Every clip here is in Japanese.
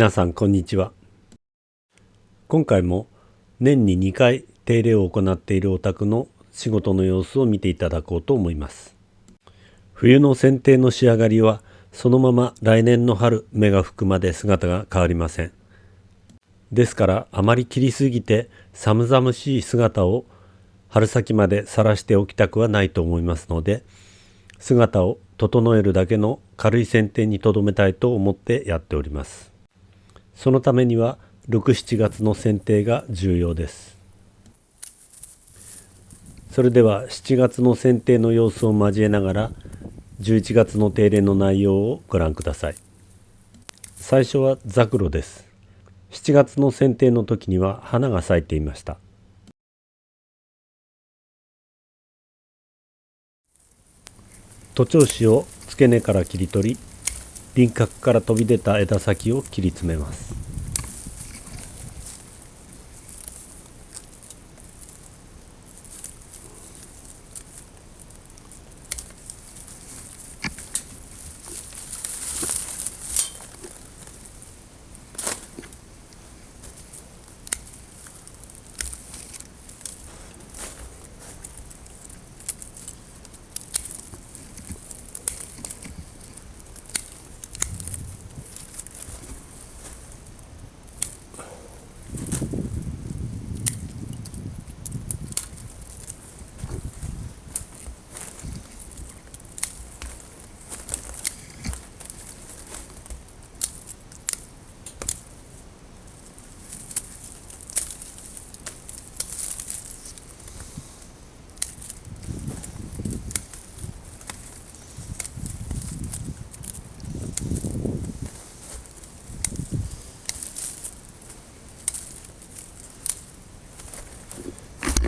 皆さんこんにちは。今回も年に2回手入れを行っているお宅の仕事の様子を見ていただこうと思います。冬の剪定の仕上がりはそのまま来年の春芽が吹くまで姿が変わりません。ですからあまり切りすぎて寒々しい姿を春先まで晒しておきたくはないと思いますので姿を整えるだけの軽い剪定にとどめたいと思ってやっております。そのためには67月の剪定が重要です。それでは7月の剪定の様子を交えながら11月の定例の内容をご覧ください。最初はザクロです。7月の剪定の時には花が咲いていました。徒長枝を付け根から切り取り輪郭から飛び出た枝先を切り詰めます。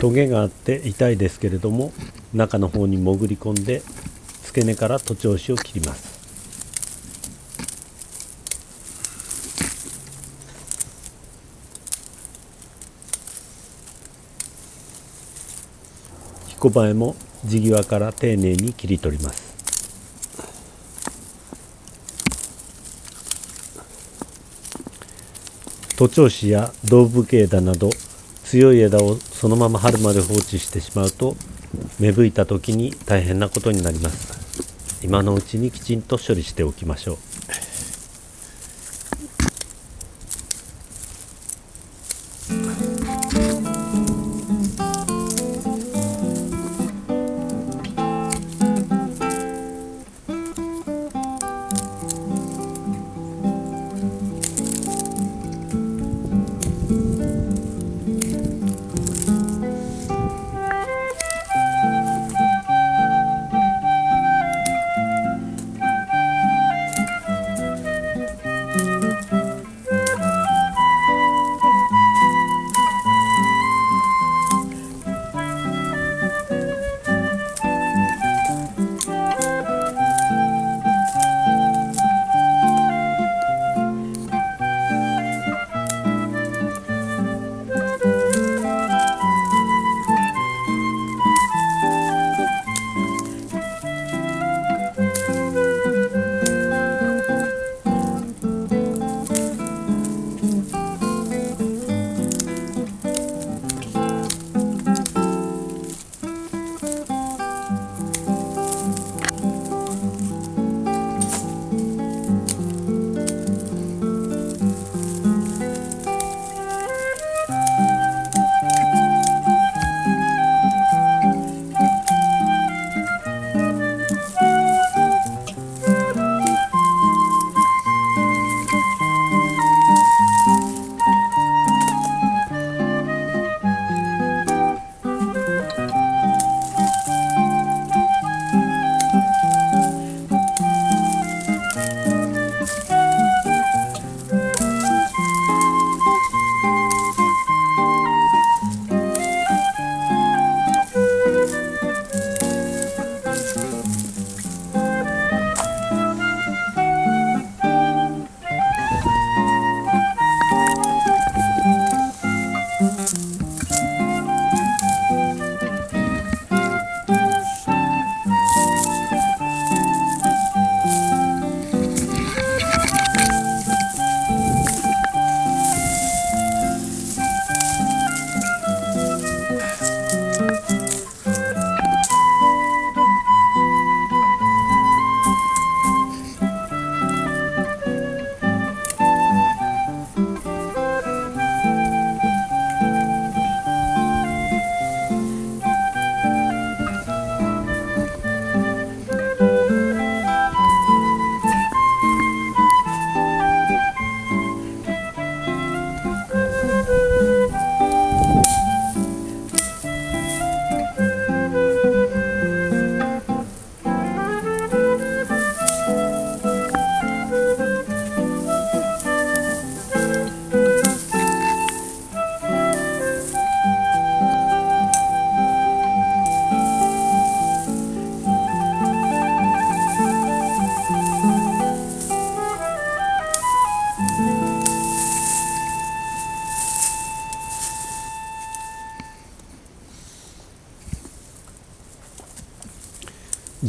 トゲがあって痛いですけれども中の方に潜り込んで付け根から徒長枝を切ります。彦バエも地際から丁寧に切り取ります。徒長枝や胴部系枝など強い枝をそのまま春まで放置してしまうと芽吹いた時に大変なことになります。今のうちにきちんと処理しておきましょう。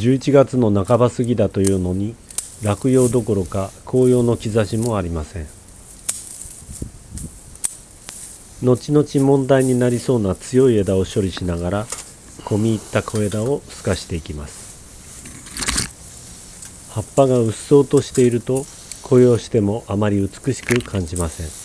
11月の半ば過ぎだというのに落葉どころか紅葉の兆しもありません。後々問題になりそうな強い枝を処理しながら込み入った小枝を透かしていきます。葉っぱがうっそうとしていると紅葉してもあまり美しく感じません。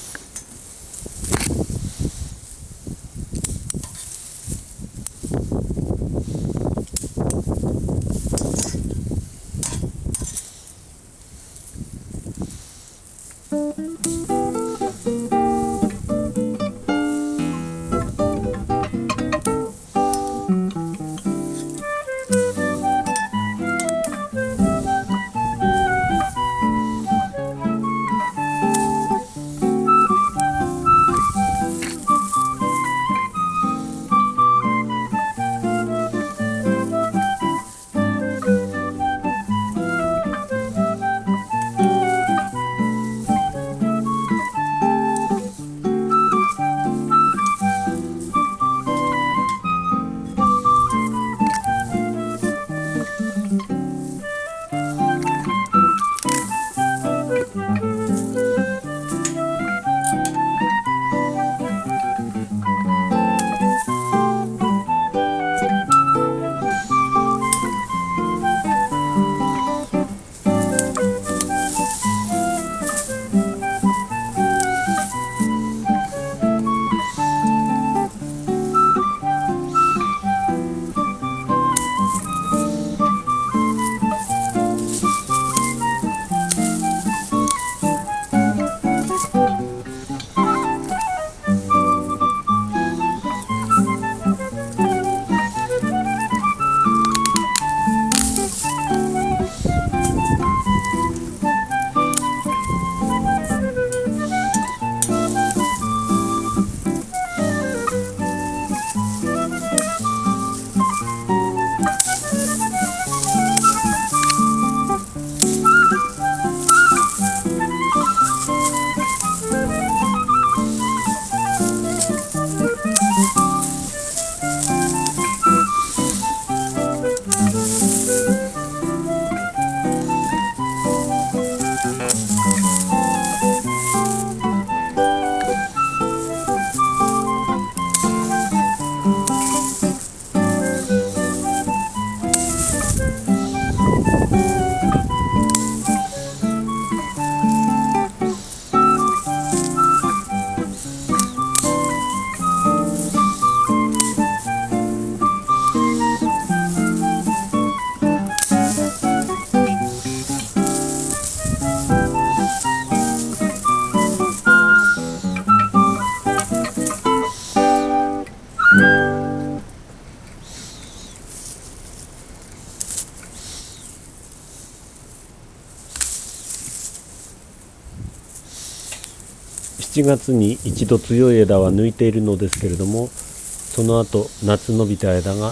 7月に一度強い枝は抜いているのですけれどもその後夏伸びた枝が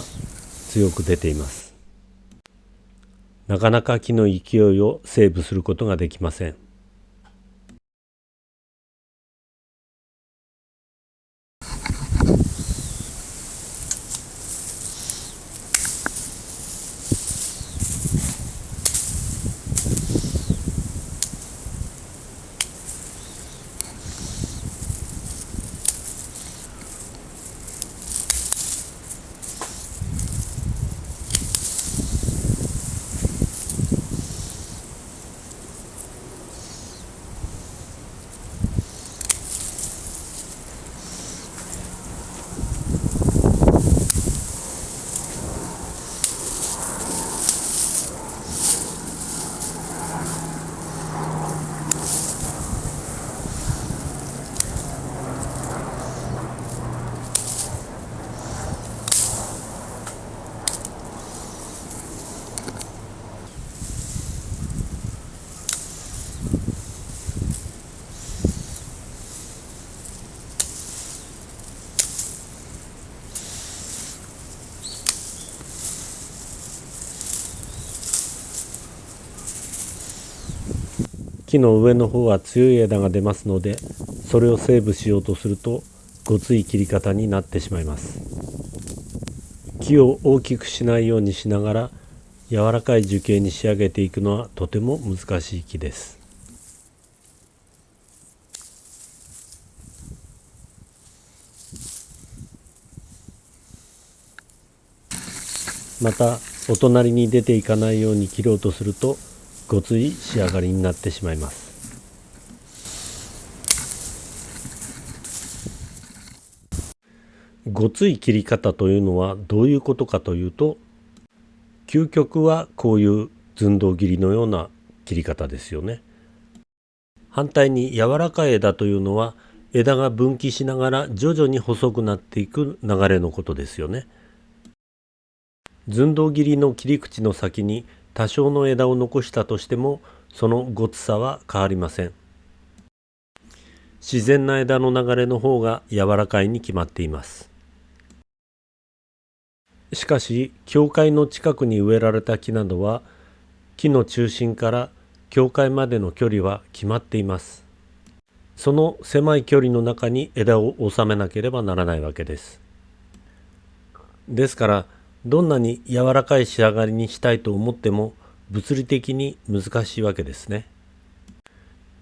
強く出ています。なかなか木の勢いをセーブすることができません。木の上の方は強い枝が出ますのでそれをセーブしようとするとごつい切り方になってしまいます。木を大きくしないようにしながら柔らかい樹形に仕上げていくのはとても難しい木です。またお隣に出ていかないように切ろうとするとごつい仕上がりになってしまいますごつい切り方というのはどういうことかというと究極はこういう寸胴切りのような切り方ですよね。反対に柔らかい枝というのは枝が分岐しながら徐々に細くなっていく流れのことですよね。寸胴切りの切り口の先に多少の枝を残したとしてもそのごつさは変わりません。自然な枝の流れの方が柔らかいに決まっています。しかし教会の近くに植えられた木などは木の中心から教会までの距離は決まっています。その狭い距離の中に枝を収めなければならないわけです。ですからどんなに柔らかい仕上がりにしたいと思っても物理的に難しいわけですね。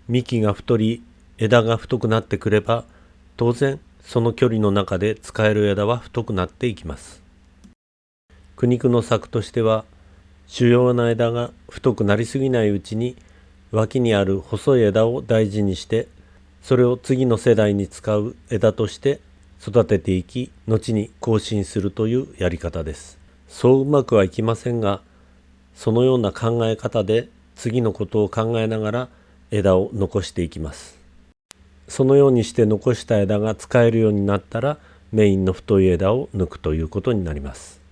幹が太り枝が太くなってくれば当然その距離の中で使える枝は太くなっていきます。苦肉の策としては主要な枝が太くなりすぎないうちに脇にある細い枝を大事にしてそれを次の世代に使う枝として育てていき後に更新するというやり方です。そううまくはいきませんがそのような考え方で次のことを考えながら枝を残していきます。そのようにして残した枝が使えるようになったらメインの太い枝を抜くということになります。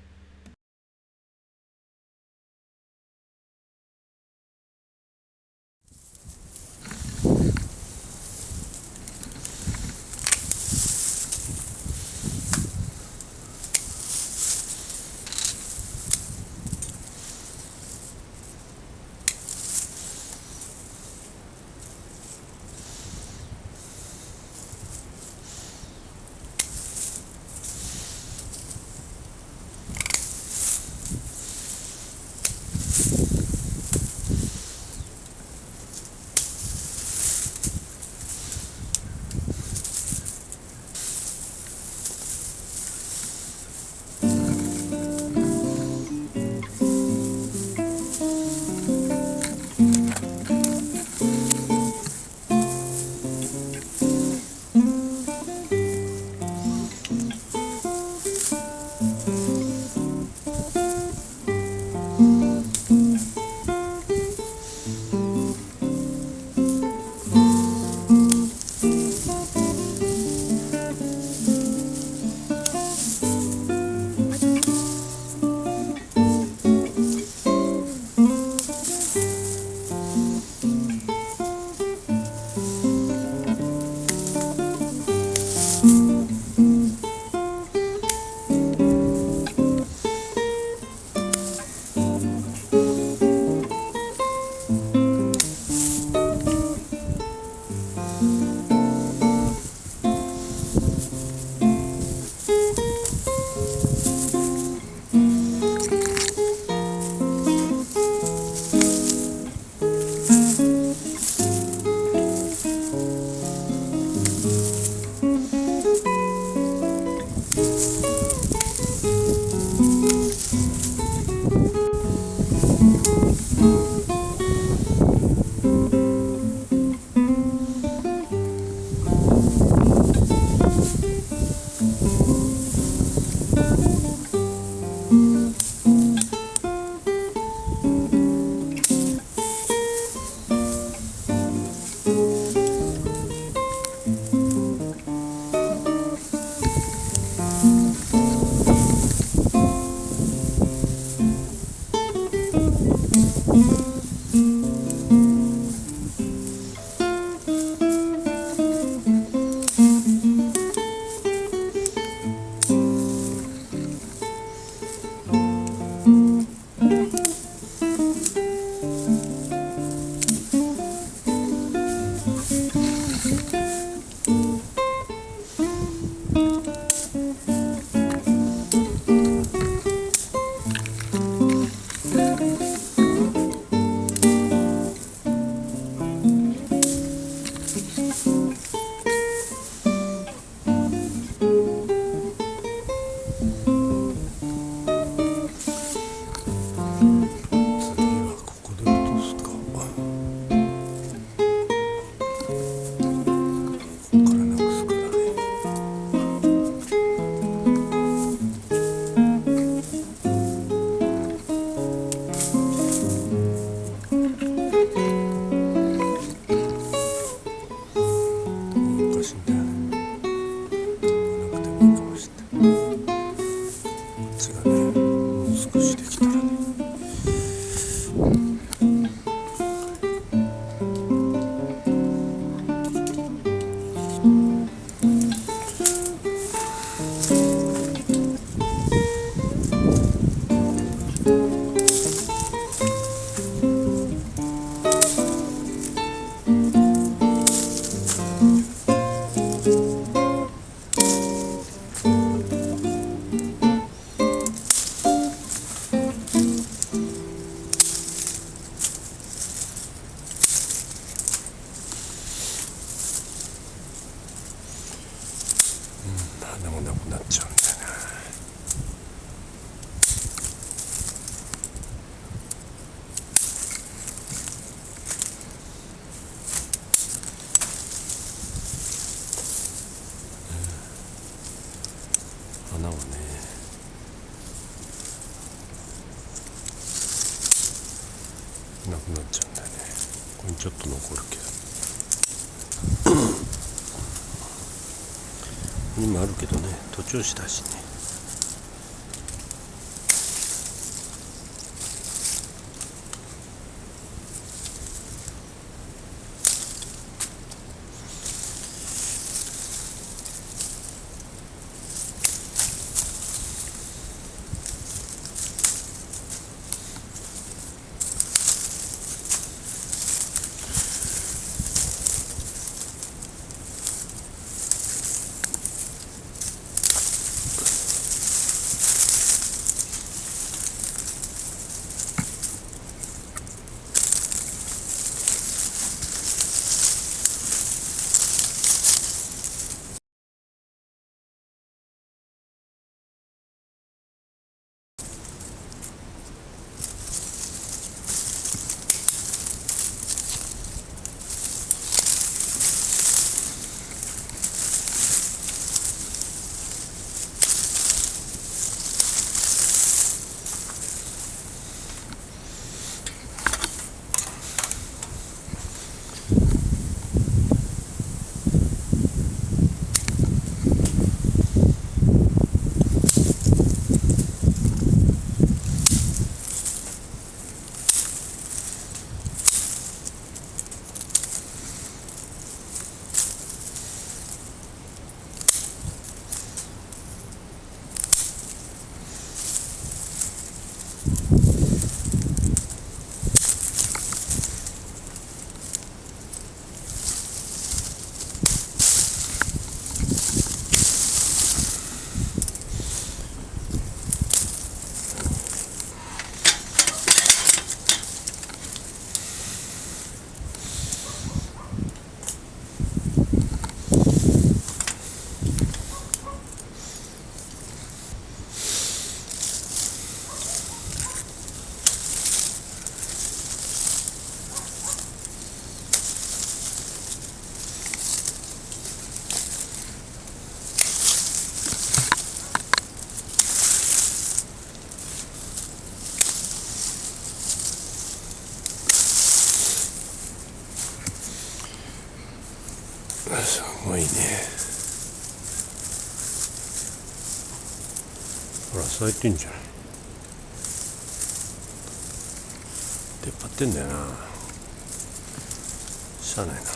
調子だしね。咲いてんじゃない出っ張ってんだよな。しゃあないな。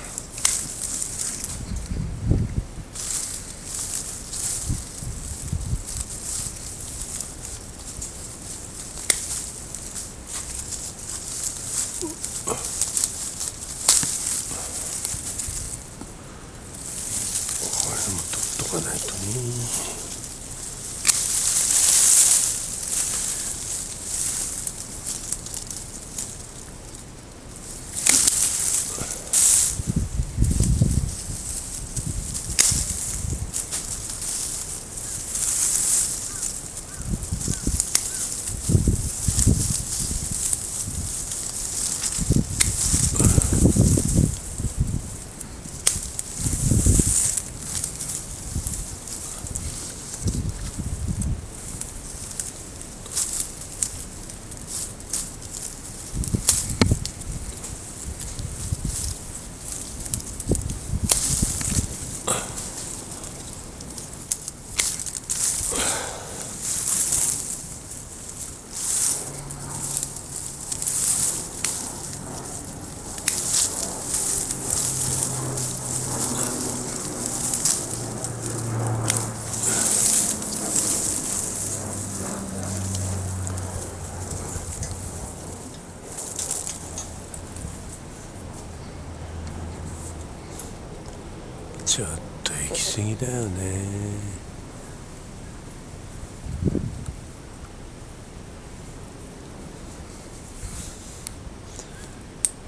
ちょっと行き過ぎだよね。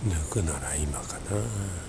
抜くなら今かな。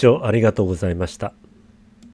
聴ありがとうございました。